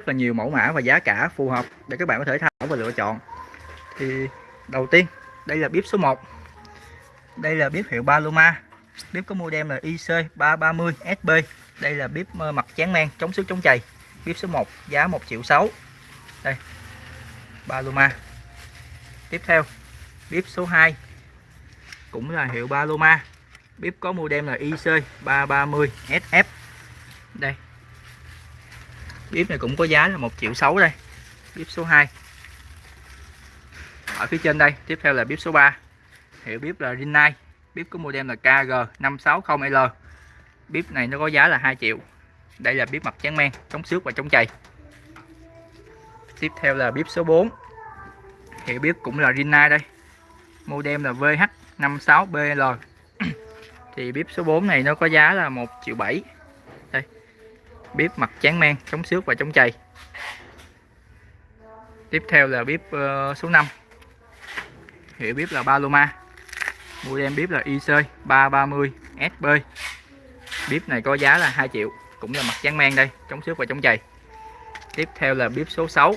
rất là nhiều mẫu mã và giá cả phù hợp để các bạn có thể tham khảo và lựa chọn. Thì đầu tiên, đây là bếp số 1 đây là bếp hiệu Paloma. Bếp có model là IC330 SB đây là bếp mặt chán men, chống xước, chống chày. Bếp số 1 giá 1 triệu 6 đây, Paloma. Tiếp theo, bếp số 2 cũng là hiệu Paloma. Bếp có model là IC330 SF bếp này cũng có giá là 1 triệu 6 đây. Bếp số 2 ở phía trên đây, tiếp theo là bếp số 3 hiệu bếp là Rinnai. Bếp có model là KG560L bếp này nó có giá là 2 triệu. Đây là bếp mặt tráng men, chống xước và chống chày. Tiếp theo là bếp số 4 hiệu bếp cũng là Rinnai đây. Model là VH56BL thì bếp số 4 này nó có giá là 1 triệu 7 đây bếp mặt tráng men chống xước và chống chày tiếp theo là bếp uh, số 5 hiệu bếp là Paloma. Model bếp là IC 330 SB bếp này có giá là 2 triệu cũng là mặt tráng men đây chống xước và chống chày tiếp theo là bếp số 6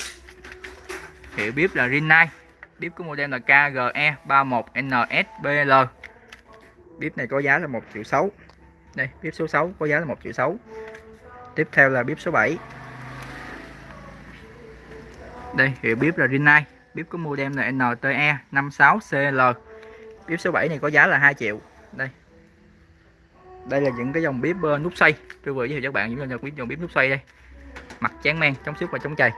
hiệu bếp là Rinnai. Bếp của model là KGE 31NSBL bếp này có giá là 1 triệu 6 đây bếp số 6 có giá là 1 triệu 6 tiếp theo là bếp số 7 đây hiệu bếp là Rinnai. Bếp có model là NTE 56CL bếp số 7 này có giá là 2 triệu. Đây. Đây là những cái dòng bếp ờ, nút xoay. Tôi vừa giới thiệu cho các bạn những dòng bếp dòng bếp nút xoay đây. Mặt chán men, chống xước và chống chày.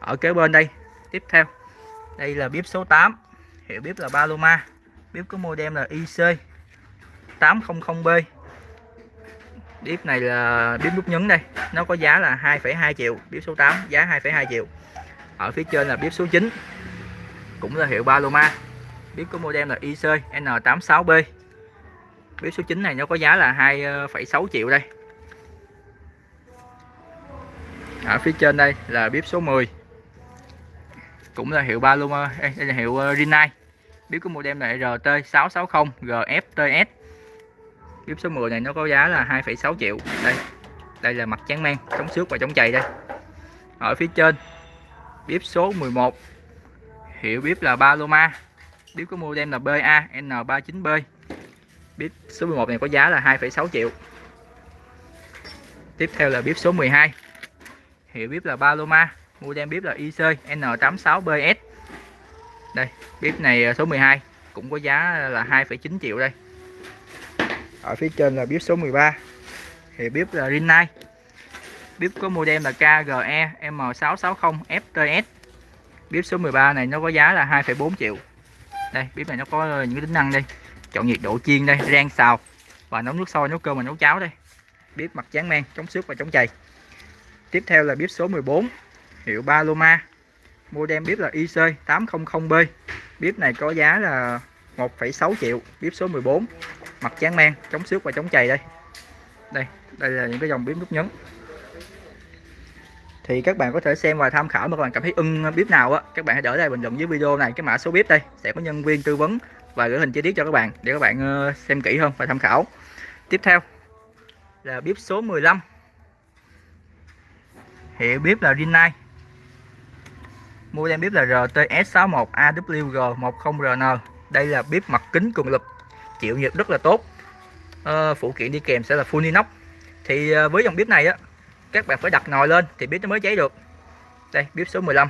Ở kế bên đây, tiếp theo. Đây là bếp số 8 hiệu bếp là Paloma. Bếp có model là IC 800B bếp này là bếp nút nhấn đây. Nó có giá là 2,2 triệu bếp số 8 giá 2,2 triệu. Ở phía trên là bếp số 9 cũng là hiệu Paloma. Bếp có model là IC N86B bếp số 9 này nó có giá là 2,6 triệu đây. Ở phía trên đây là bếp số 10 cũng là hiệu Paloma đây là hiệu ờ, Rinnai. Bếp có model là RT660 GFTS bếp số 10 này nó có giá là 2,6 triệu. Đây đây là mặt trắng men chống xước và chống chày đây. Ở phía trên bếp số 11 hiệu bếp là Paloma. Bếp có model là BA N39B bếp số 11 này có giá là 2,6 triệu. Tiếp theo là bếp số 12 hiệu bếp là Paloma. Model bếp là IC N86BS đây bếp này số 12 cũng có giá là 2,9 triệu đây ở phía trên là bếp số 13 thì bếp là Rinnai. Bếp có model là KGE M660 FTS bếp số 13 này nó có giá là 2,4 triệu. Đây bếp này nó có những cái tính năng đây. Chọn nhiệt độ chiên đây rang xào. Và nấu nước sôi nấu cơm và nấu cháo đây. Bếp mặt tráng men chống xước và chống chày. Tiếp theo là bếp số 14 hiệu Paloma. Model bếp là IC 800B bếp này có giá là 1,6 triệu. Bếp số 14 mặt tráng men, chống xước và chống chày đây. Đây đây là những cái dòng bếp nút nhấn. Thì các bạn có thể xem và tham khảo mà các bạn cảm thấy ưng bếp nào á, các bạn hãy để lại bình luận dưới video này, cái mã số bếp đây. Sẽ có nhân viên tư vấn và gửi hình chi tiết cho các bạn để các bạn ờ, xem kỹ hơn và tham khảo. Tiếp theo là bếp số 15 hiệu bếp là Rinnai. Model bếp là RTS61AWG10RN đây là bếp mặt kính cường lực chịu nhiệt rất là tốt. À, phụ kiện đi kèm sẽ là full inox. Thì à, với dòng bếp này á các bạn phải đặt nồi lên thì bếp nó mới cháy được. Đây bếp số 15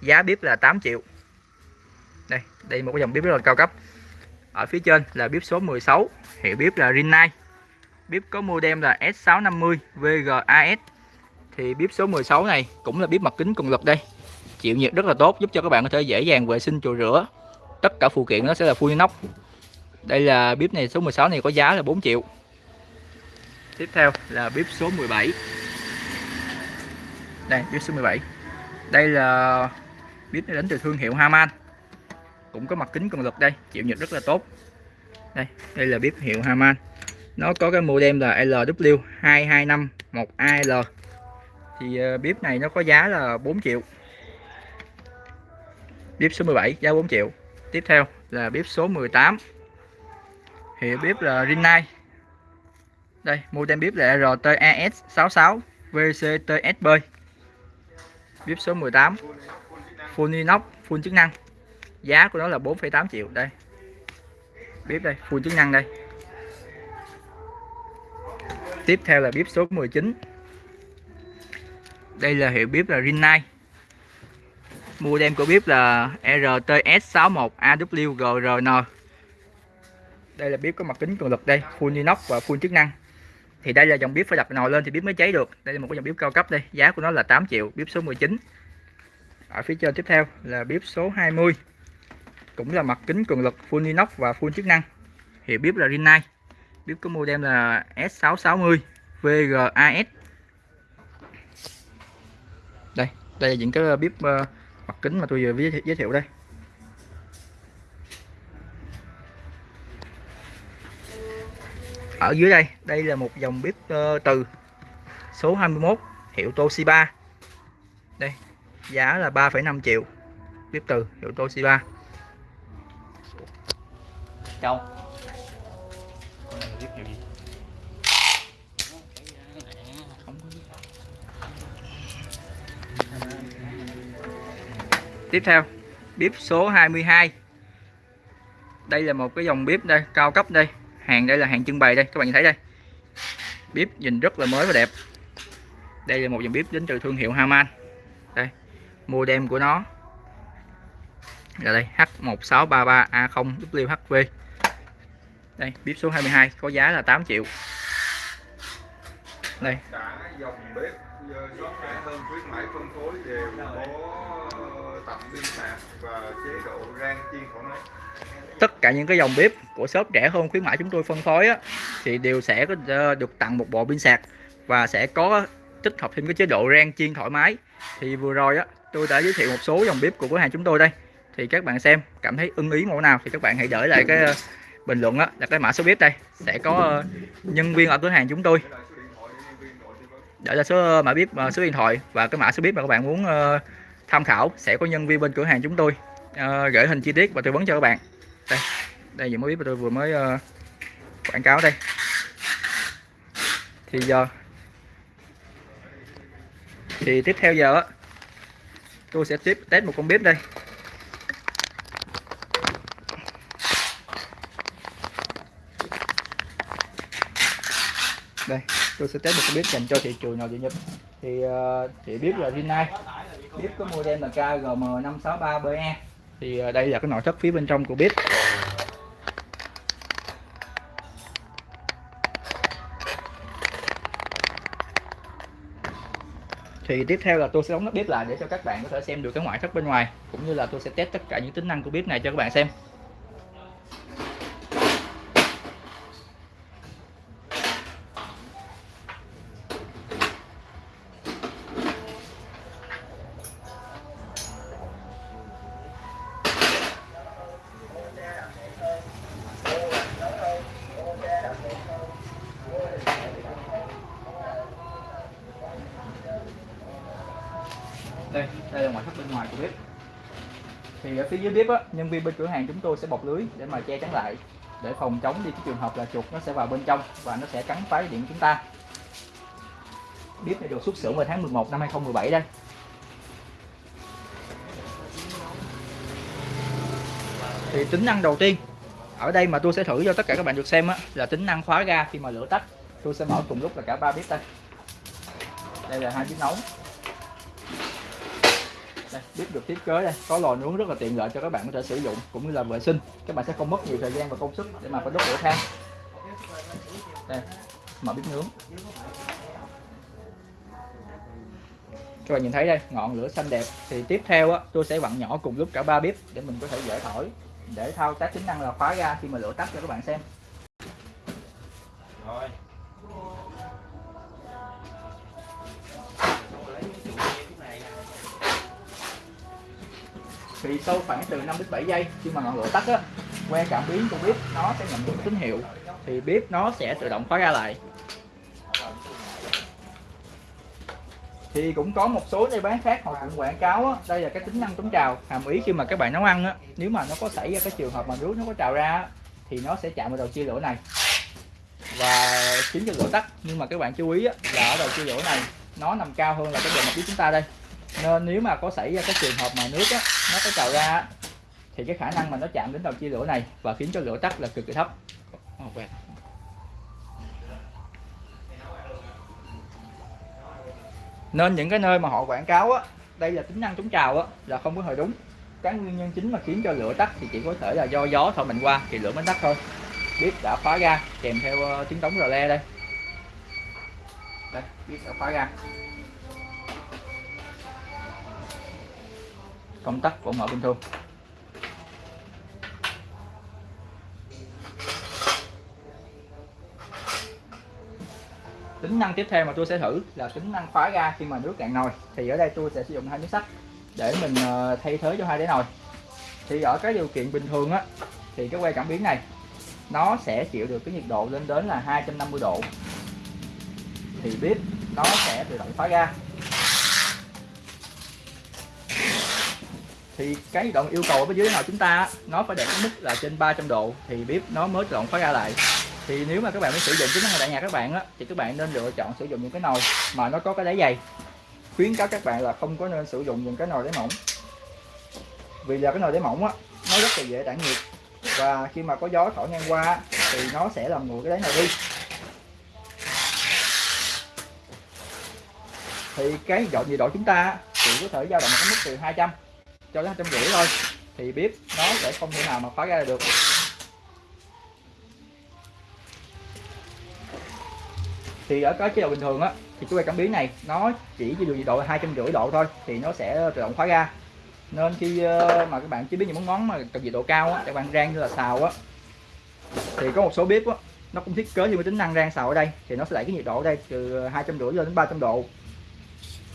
giá bếp là 8 triệu. Đây đây một cái dòng bếp rất là cao cấp. Ở phía trên là bếp số 16 hiệu bếp là Rinnai. Bếp có model là S650 VGAS thì bếp số 16 này cũng là bếp mặt kính cường lực đây. Chịu nhiệt rất là tốt giúp cho các bạn có thể dễ dàng vệ sinh chùi rửa. Tất cả phụ kiện nó sẽ là full inox đây là bếp này, số 16 này có giá là 4 triệu. Tiếp theo là bếp số 17 đây bếp số 17 đây là bếp này đến từ thương hiệu Haman. Cũng có mặt kính cường lực đây, chịu nhiệt rất là tốt. Đây đây là bếp hiệu Haman. Nó có cái model là LW2251AL thì ờ, bếp này nó có giá là 4 triệu. Bếp số 17 giá 4 triệu. Tiếp theo là bếp số 18 hiệu bếp là Rinnai. Đây mua tem bếp là RTAS 66 VCTSB bếp số 18 full inox full chức năng. Giá của nó là 4,8 triệu đây. Bếp đây full chức năng đây. Tiếp theo là bếp số 19 đây là hiệu bếp là Rinnai. Mua đem của bếp là RTS61AWGRN đây là bếp có mặt kính cường lực đây, full inox và full chức năng. Thì đây là dòng bếp phải đặt nồi lên thì bếp mới cháy được. Đây là một cái dòng bếp cao cấp đây, giá của nó là 8 triệu, bếp số 19 ở phía trên tiếp theo là bếp số 20 cũng là mặt kính cường lực, full inox và full chức năng. Hiệu bếp là Rinnai. Bếp có model là S660 VGAS đây đây là những cái bếp ờ, mặt kính mà tôi vừa giới thiệu đây. Ở dưới đây đây là một dòng bếp uh, từ số 21 hiệu Toshiba. Đây giá là 3,5 triệu bếp từ hiệu Toshiba. Châu. Tiếp theo bếp số 22 Đây là một cái dòng bếp đây cao cấp đây hàng đây là hàng trưng bày đây, các bạn nhìn thấy đây. Bếp nhìn rất là mới và đẹp. Đây là một dòng bếp đến từ thương hiệu Haman. Đây, modem của nó. Là đây H1633A0WHV đây bếp số 22 có giá là 8 triệu đây dòng bếp hơn khuyến mãi phân phối đều có tập pin sạc và chế độ rang chiên thoải mái tất cả những cái dòng bếp của shop rẻ hơn khuyến mãi chúng tôi phân phối á, thì đều sẽ ờ, được tặng một bộ pin sạc và sẽ có tích hợp thêm cái chế độ rang chiên thoải mái. Thì vừa rồi á tôi đã giới thiệu một số dòng bếp của cửa hàng chúng tôi đây. Thì các bạn xem cảm thấy ưng ý mẫu nào thì các bạn hãy để lại cái ờ, bình luận á là cái mã số bếp đây. Sẽ có ờ, nhân viên ở cửa hàng chúng tôi. Để là số mã bếp số điện thoại và cái mã số bếp mà các bạn muốn tham khảo sẽ có nhân viên bên cửa hàng chúng tôi gửi hình chi tiết và tư vấn cho các bạn đây đây những mới biết tôi vừa mới uh, quảng cáo đây. Thì giờ thì tiếp theo giờ tôi sẽ tiếp test một con bếp đây. Đây tôi sẽ test một con bếp dành cho thị trường nội địa nhật. Thì uh, thì bếp là Rinnai bếp có model là KGM563BE thì uh, đây là cái nội thất phía bên trong của bếp. Thì tiếp theo là tôi sẽ đóng nắp bếp lại để cho các bạn có thể xem được cái ngoại thất bên ngoài, cũng như là tôi sẽ test tất cả những tính năng của bếp này cho các bạn xem đây đây là ngoại thất bên ngoài của bếp thì ở phía dưới bếp á, nhân viên bên cửa hàng chúng tôi sẽ bọc lưới để mà che chắn lại để phòng chống đi cái trường hợp là chuột nó sẽ vào bên trong và nó sẽ cắn phá điện chúng ta. Bếp này được xuất xưởng vào tháng 11 năm 2017 đây. Thì tính năng đầu tiên ở đây mà tôi sẽ thử cho tất cả các bạn được xem á, là tính năng khóa ga khi mà lửa tắt. Tôi sẽ mở cùng lúc là cả ba bếp đây. Đây là hai bếp nấu đây, bếp được thiết kế đây. Có lò nướng rất là tiện lợi cho các bạn có thể sử dụng cũng như là vệ sinh. Các bạn sẽ không mất nhiều thời gian và công sức để mà phải đốt lửa than. Đây mở bếp nướng. Các bạn nhìn thấy đây ngọn lửa xanh đẹp. Thì tiếp theo á, tôi sẽ vặn nhỏ cùng lúc cả ba bếp để mình có thể dễ thổi để thao tác tính năng là khóa ra khi mà lửa tắt cho các bạn xem. Thì sau khoảng từ 5 đến 7 giây khi mà ngọn lửa tắt á que cảm biến của bếp nó sẽ nhận được tín hiệu. Thì bếp nó sẽ tự động khóa ra lại. Thì cũng có một số nơi bán khác họ cũng quảng cáo á, đây là cái tính năng chống trào hàm ý khi mà các bạn nấu ăn á. Nếu mà nó có xảy ra cái trường hợp mà nước nó có trào ra thì nó sẽ chạm vào đầu chia lửa này. Và khiến cho lửa tắt nhưng mà các bạn chú ý á, là ở đầu chia lửa này nó nằm cao hơn là cái bề mặt chúng ta đây nên nếu mà có xảy ra cái trường hợp mà nước á, nó có trào ra á, thì cái khả năng mà nó chạm đến đầu chia lửa này và khiến cho lửa tắt là cực kỳ thấp. Nên những cái nơi mà họ quảng cáo á đây là tính năng chống trào á là không có hề đúng. Cái nguyên nhân chính mà khiến cho lửa tắt thì chỉ có thể là do gió thổi mạnh qua thì lửa mới tắt thôi. Bếp đã khóa ga kèm theo uh, tiếng trống rờ le đây. Đây bếp đã khóa ga công tắc vẫn mở bình thường tính năng tiếp theo mà tôi sẽ thử là tính năng khóa ga khi mà nước cạn nồi. Thì ở đây tôi sẽ sử dụng hai miếng sắt để mình ờ, thay thế cho hai đáy nồi. Thì ở cái điều kiện bình thường á, thì cái que cảm biến này, nó sẽ chịu được cái nhiệt độ lên đến là 250 độ. Thì bếp nó sẽ tự động khóa ga. Thì cái đoạn độ yêu cầu ở bên dưới nào chúng ta, nó phải đạt cái mức là trên 300 độ thì bếp nó mới tự động khóa ra lại. Thì nếu mà các bạn muốn sử dụng chính năng đại nhà các bạn á, thì các bạn nên lựa chọn sử dụng những cái nồi mà nó có cái đáy dày. Khuyến cáo các bạn là không có nên sử dụng những cái nồi đáy mỏng. Vì là cái nồi đáy mỏng á, nó rất là dễ tản nhiệt. Và khi mà có gió thổi ngang qua thì nó sẽ làm nguội cái đáy nồi đi. Thì cái dọn nhiệt độ chúng ta chỉ có thể dao động ở mức từ 200 cho đến 200 rưỡi thôi, thì bếp nó sẽ không thể nào mà khóa ra được. Thì ở cái chế độ bình thường á, thì cái que cảm biến này, nó chỉ chỉ được nhiệt độ hai trăm rưỡi độ thôi, thì nó sẽ tự động khóa ga nên khi ờ, mà các bạn chế biến những món món mà cần nhiệt độ cao á, các bạn rang như là xào á, thì có một số bếp á, nó cũng thiết kế như cái tính năng rang xào ở đây, thì nó sẽ đẩy cái nhiệt độ ở đây từ hai trăm rưỡi lên đến 300 độ.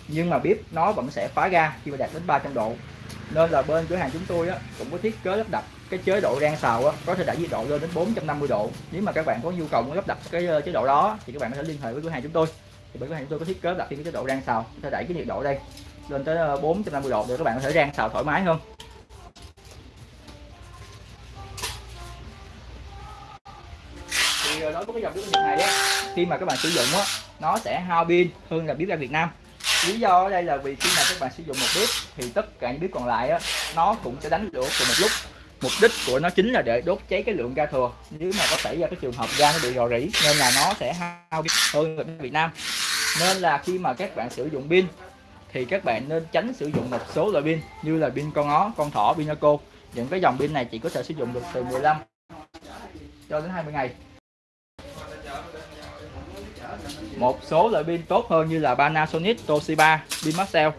Nhưng mà bếp nó vẫn sẽ khóa ga khi mà đạt đến 300 độ nên là bên cửa hàng chúng tôi á, cũng có thiết kế lắp đặt cái chế độ rang xào á, có thể đẩy nhiệt độ lên đến 450 độ. Nếu mà các bạn có nhu cầu muốn lắp đặt cái ờ, chế độ đó thì các bạn có thể liên hệ với cửa hàng chúng tôi. Thì bên cửa hàng chúng tôi có thiết kế đặt thêm cái chế độ rang xào có thể đẩy cái nhiệt độ đây lên tới ờ, 450 độ để các bạn có thể rang xào thoải mái hơn. Thì ờ, đối với cái dòng bếp này á khi mà các bạn sử dụng á nó sẽ hao pin hơn là bếp ga Việt Nam lý do ở đây là vì khi mà các bạn sử dụng một bếp thì tất cả những bếp còn lại á nó cũng sẽ đánh lửa cùng một lúc. Mục đích của nó chính là để đốt cháy cái lượng ga thừa. Nếu mà có xảy ra cái trường hợp ga nó bị rò rỉ nên là nó sẽ hao hơn ở Việt Nam. Nên là khi mà các bạn sử dụng pin thì các bạn nên tránh sử dụng một số loại pin như là pin con ó, con thỏ, pinaco những cái dòng pin này chỉ có thể sử dụng được từ 15 cho đến 20 ngày. Một số loại pin tốt hơn như là Panasonic, Toshiba, pin Maxell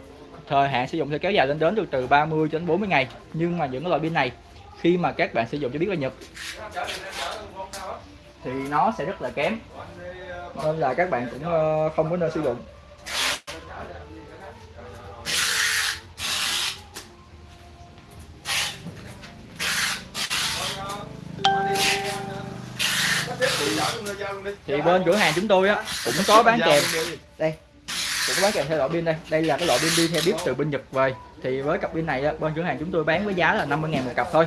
thời hạn sử dụng sẽ kéo dài lên đến được từ 30 đến 40 ngày. Nhưng mà những loại pin này khi mà các bạn sử dụng cho biết là Nhật thì nó sẽ rất là kém. Nên là các bạn cũng ờ, không có nên sử dụng. Thì bên cửa hàng chúng tôi á cũng có bán kèm. đây cũng có bán kèm theo loại pin đây. Đây là cái loại pin đi theo bếp từ bên Nhật về. Thì với cặp pin này á, bên cửa hàng chúng tôi bán với giá là 50 ngàn một cặp thôi.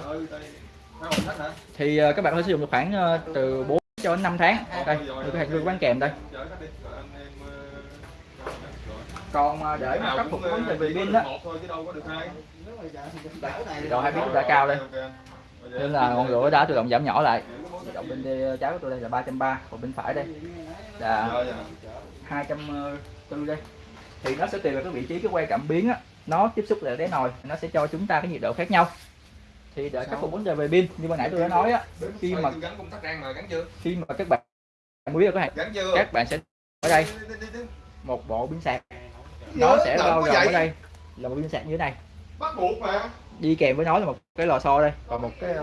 Thì uh, các bạn có sử dụng được khoảng uh, từ 4 cho đến 5 tháng. Đây cửa hàng tôi bán kèm đây. Còn uh, để mà khắc phục vấn đề về pin đó độ hai biết đã cao đây. Nên là ngọn lửa đã tự động giảm nhỏ lại động bên trái của tôi đây là 330 còn bên phải đây là 240 đây. Thì nó sẽ tùy vào cái vị trí cái que cảm biến á nó tiếp xúc lại đáy nồi nó sẽ cho chúng ta cái nhiệt độ khác nhau. Thì để khắc phục vấn đề về pin như ban nãy tôi đã nói á khi mà khi mà các bạn muốn có hàng các bạn sẽ ở đây. Một bộ pin sạc. Nó sẽ bao gồm ở đây là một pin sạc như thế này. Bắt buộc mà. Đi kèm với nó là một cái lò xo đây. Và một cái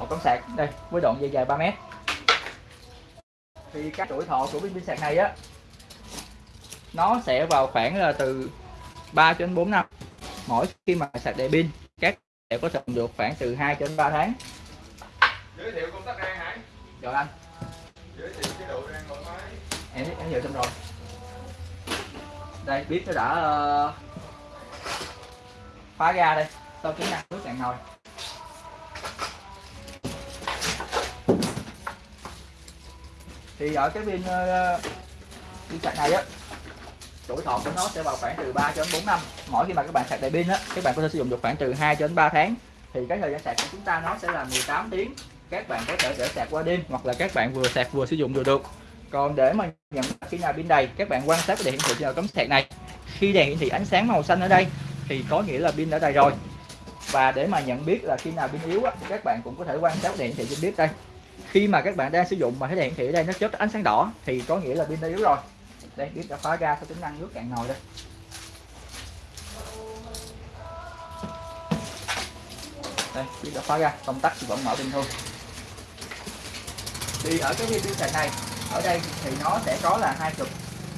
một tấm sạc. Đây với đoạn dây dài 3 mét. Thì cái tuổi thọ của pin sạc này á nó sẽ vào khoảng là từ 3 đến 4 năm. Mỗi khi mà sạc đầy pin các sẽ có thể được khoảng từ 2 đến 3 tháng. Giới thiệu công tắc rang hả rồi anh. Giới thiệu cái độ rang thoải mái em em giờ xong rồi. Đây biết nó đã uh, phá ra đây. Sau tính năng nước cạn nồi thì ở cái pin pin ờ, sạc này á tuổi thọ của nó sẽ vào khoảng từ 3 cho đến 4 năm. Mỗi khi mà các bạn sạc đầy pin á các bạn có thể sử dụng được khoảng từ 2 cho đến 3 tháng. Thì cái thời gian sạc của chúng ta nó sẽ là 18 tiếng. Các bạn có thể để sạc qua đêm hoặc là các bạn vừa sạc vừa sử dụng được được. Còn để mà nhận khi nào pin đầy các bạn quan sát cái đèn hiển thị trên cắm sạc này. Khi đèn hiển thị ánh sáng màu xanh ở đây thì có nghĩa là pin đã đầy rồi. Và để mà nhận biết là khi nào pin yếu á, thì các bạn cũng có thể quan sát đèn hiển thị trên bếp đây khi mà các bạn đang sử dụng mà thấy đèn hiển thị ở đây nó chớp ánh sáng đỏ thì có nghĩa là pin đã yếu rồi. Đây biết đã khóa ra cho tính năng nước cạn nồi đây. Đây biết đã khóa ra công tắc thì vẫn mở bình thường thì ở cái pin sạc này ở đây thì nó sẽ có là hai cực.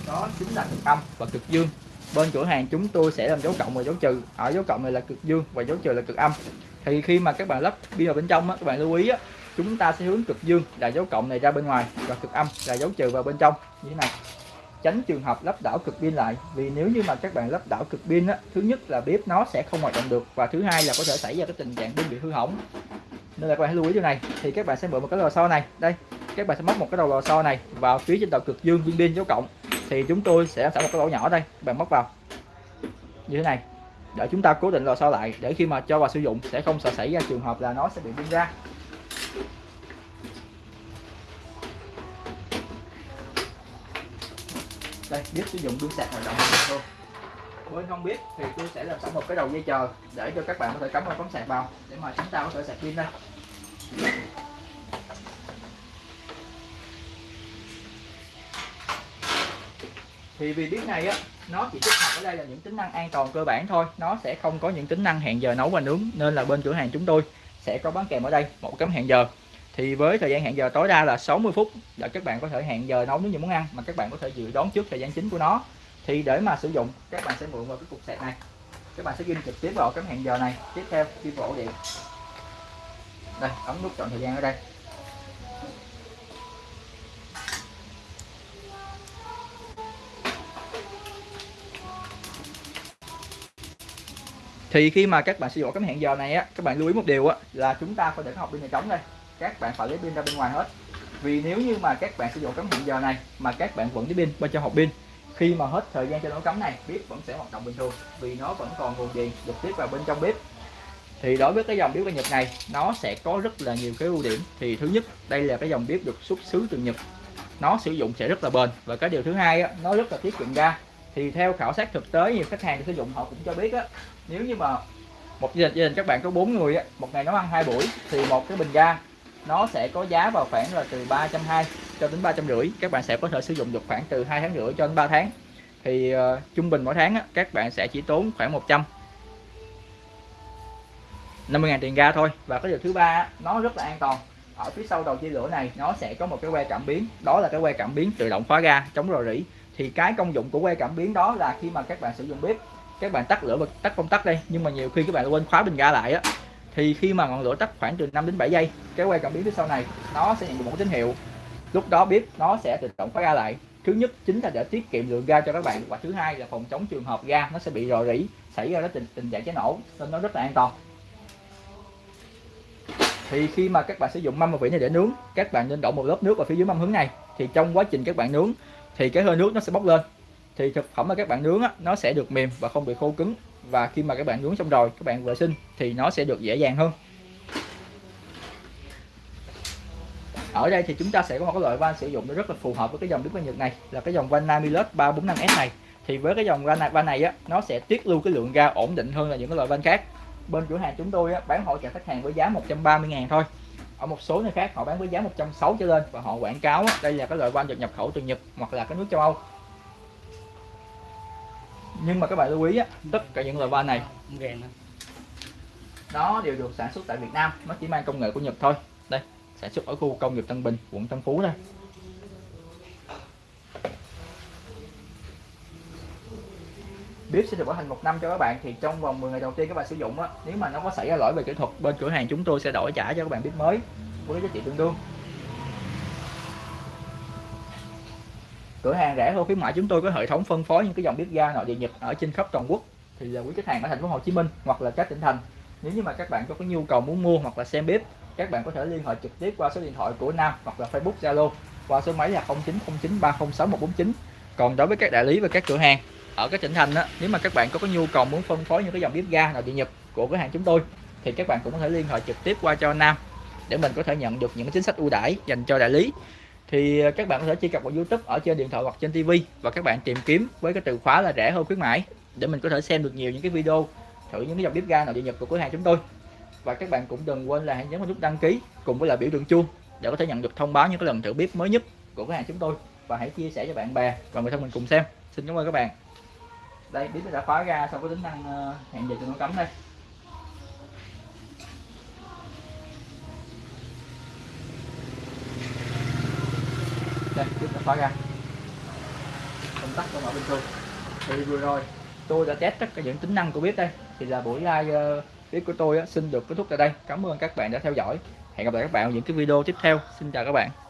Đó chính là cực âm và cực dương. Bên cửa hàng chúng tôi sẽ làm dấu cộng và dấu trừ. Ở dấu cộng này là cực dương và dấu trừ là cực âm. Thì khi mà các bạn lắp pin vào bên trong á, các bạn lưu ý á, chúng ta sẽ hướng cực dương là dấu cộng này ra bên ngoài và cực âm là dấu trừ vào bên trong. Như thế này. Tránh trường hợp lắp đảo cực pin lại vì nếu như mà các bạn lắp đảo cực pin á, thứ nhất là bếp nó sẽ không hoạt động được và thứ hai là có thể xảy ra cái tình trạng pin bị hư hỏng. Nên là các bạn hãy lưu ý điều này thì các bạn sẽ mượn một cái lò xo này. Đây các bạn sẽ móc một cái đầu lò xo này vào phía trên đầu cực dương viên pin dấu cộng. Thì chúng tôi sẽ sẵn một cái lỗ nhỏ đây bạn móc vào. Như thế này để chúng ta cố định lò xo lại để khi mà cho vào sử dụng sẽ không sợ xảy ra trường hợp là nó sẽ bị pin ra. Đây, biết sử dụng pin sạc hoạt động thôi. Với không biết, thì tôi sẽ làm sẵn một cái đầu dây chờ để cho các bạn có thể cắm vào cắm sạc vào, để mà chúng ta có thể sạc pin đây thì vì biết này á, nó chỉ tích hợp ở đây là những tính năng an toàn cơ bản thôi. Nó sẽ không có những tính năng hẹn giờ nấu và nướng, nên là bên cửa hàng chúng tôi sẽ có bán kèm ở đây, một cấm hẹn giờ thì với thời gian hẹn giờ tối đa là 60 phút là các bạn có thể hẹn giờ nấu nếu như muốn ăn mà các bạn có thể dự đoán trước thời gian chính của nó. Thì để mà sử dụng, các bạn sẽ mượn vào cái cục sạc này. Các bạn sẽ ghi trực tiếp vào cái hẹn giờ này, tiếp theo đi vào ổ điện. Đây, ấn nút chọn thời gian ở đây. Thì khi mà các bạn sử dụng cái hẹn giờ này á, các bạn lưu ý một điều á, là chúng ta phải để cái hộp pin này trống đây các bạn phải lấy pin ra bên ngoài hết. Vì nếu như mà các bạn sử dụng cắm hẹn giờ này mà các bạn vẫn lấy pin bên trong hộp pin khi mà hết thời gian cho nó cắm này bếp vẫn sẽ hoạt động bình thường vì nó vẫn còn nguồn điện trực tiếp vào bên trong bếp. Thì đối với cái dòng bếp ga Nhật này nó sẽ có rất là nhiều cái ưu điểm. Thì thứ nhất đây là cái dòng bếp được xuất xứ từ Nhật. Nó sử dụng sẽ rất là bền. Và cái điều thứ hai á, nó rất là tiết kiệm ga. Thì theo khảo sát thực tế nhiều khách hàng sử dụng họ cũng cho biết á nếu như mà một gia đình, gia đình các bạn có bốn người á, một ngày nấu ăn hai buổi thì một cái bình ga nó sẽ có giá vào khoảng là từ 320 cho đến ba trăm rưỡi. Các bạn sẽ có thể sử dụng được khoảng từ hai tháng rưỡi cho đến 3 tháng. Thì uh, trung bình mỗi tháng á, các bạn sẽ chỉ tốn khoảng 100 50.000 tiền ga thôi. Và cái điều thứ ba nó rất là an toàn. Ở phía sau đầu chia lửa này nó sẽ có một cái que cảm biến. Đó là cái que cảm biến tự động khóa ga chống rò rỉ. Thì cái công dụng của que cảm biến đó là khi mà các bạn sử dụng bếp các bạn tắt lửa và tắt công tắc đây nhưng mà nhiều khi các bạn quên khóa bình ga lại á thì khi mà ngọn lửa tắt khoảng từ 5 đến 7 giây cái que cảm biến phía sau này nó sẽ nhận được một tín hiệu. Lúc đó bếp nó sẽ tự động khóa ga lại. Thứ nhất chính là để tiết kiệm lượng ga cho các bạn. Và thứ hai là phòng chống trường hợp ga nó sẽ bị rò rỉ xảy ra tình, tình trạng cháy nổ nên nó rất là an toàn. Thì khi mà các bạn sử dụng mâm và vỉ này để nướng các bạn nên đổ một lớp nước vào phía dưới mâm hướng này. Thì trong quá trình các bạn nướng thì cái hơi nước nó sẽ bốc lên. Thì thực phẩm mà các bạn nướng á, nó sẽ được mềm và không bị khô cứng và khi mà các bạn nướng xong rồi các bạn vệ sinh thì nó sẽ được dễ dàng hơn. Ở đây thì chúng ta sẽ có một cái loại van sử dụng nó rất là phù hợp với cái dòng bếp ga Nhật này là cái dòng van Namilus 345S này. Thì với cái dòng van này, van này á nó sẽ tiết lưu cái lượng ga ổn định hơn là những cái loại van khác. Bên cửa hàng chúng tôi á, bán hỗ trợ khách hàng với giá 130 ngàn thôi. Ở một số nơi khác họ bán với giá 160 trở lên và họ quảng cáo á, đây là cái loại van được nhập khẩu từ Nhật hoặc là các nước châu Âu nhưng mà các bạn lưu ý á, tất cả những loại van này nó đều được sản xuất tại Việt Nam nó chỉ mang công nghệ của Nhật thôi. Đây sản xuất ở khu công nghiệp Tân Bình quận Tân Phú đây. Bếp sẽ được bảo hành một năm cho các bạn thì trong vòng 10 ngày đầu tiên các bạn sử dụng á nếu mà nó có xảy ra lỗi về kỹ thuật bên cửa hàng chúng tôi sẽ đổi trả cho các bạn bếp mới với giá trị tương đương cửa hàng rẻ hơn khuyến mại chúng tôi có hệ thống phân phối những cái dòng bếp ga nội địa nhật ở trên khắp toàn quốc. Thì là quý khách hàng ở thành phố Hồ Chí Minh hoặc là các tỉnh thành nếu như mà các bạn có cái nhu cầu muốn mua hoặc là xem bếp các bạn có thể liên hệ trực tiếp qua số điện thoại của Nam hoặc là Facebook Zalo qua số máy là 0909306149 còn đối với các đại lý và các cửa hàng ở các tỉnh thành đó nếu mà các bạn có, cái nhu cầu muốn phân phối những cái dòng bếp ga nội địa nhật của cửa hàng chúng tôi thì các bạn cũng có thể liên hệ trực tiếp qua cho Nam để mình có thể nhận được những chính sách ưu đãi dành cho đại lý thì ờ, các bạn có thể truy cập vào YouTube ở trên điện thoại hoặc trên TV và các bạn tìm kiếm với cái từ khóa là rẻ hơn khuyến mãi để mình có thể xem được nhiều những cái video thử những cái dòng bếp ga nào địa nhật của cửa hàng chúng tôi. Và các bạn cũng đừng quên là hãy nhấn vào nút đăng ký cùng với là biểu tượng chuông để có thể nhận được thông báo những cái lần thử bếp mới nhất của cửa hàng chúng tôi. Và hãy chia sẻ cho bạn bè và người thân mình cùng xem. Xin cảm ơn các bạn. Đây bếp đã khóa ra sau có tính năng ờ, hẹn giờ cho nó cấm đây. Đây chúng ta khóa ra. Công tắc của ở bình thường thì vừa rồi tôi đã test tất cả những tính năng của bếp đây. Thì là buổi live uh, bếp của tôi á, xin được kết thúc tại đây. Cảm ơn các bạn đã theo dõi. Hẹn gặp lại các bạn ở những cái video tiếp theo. Xin chào các bạn.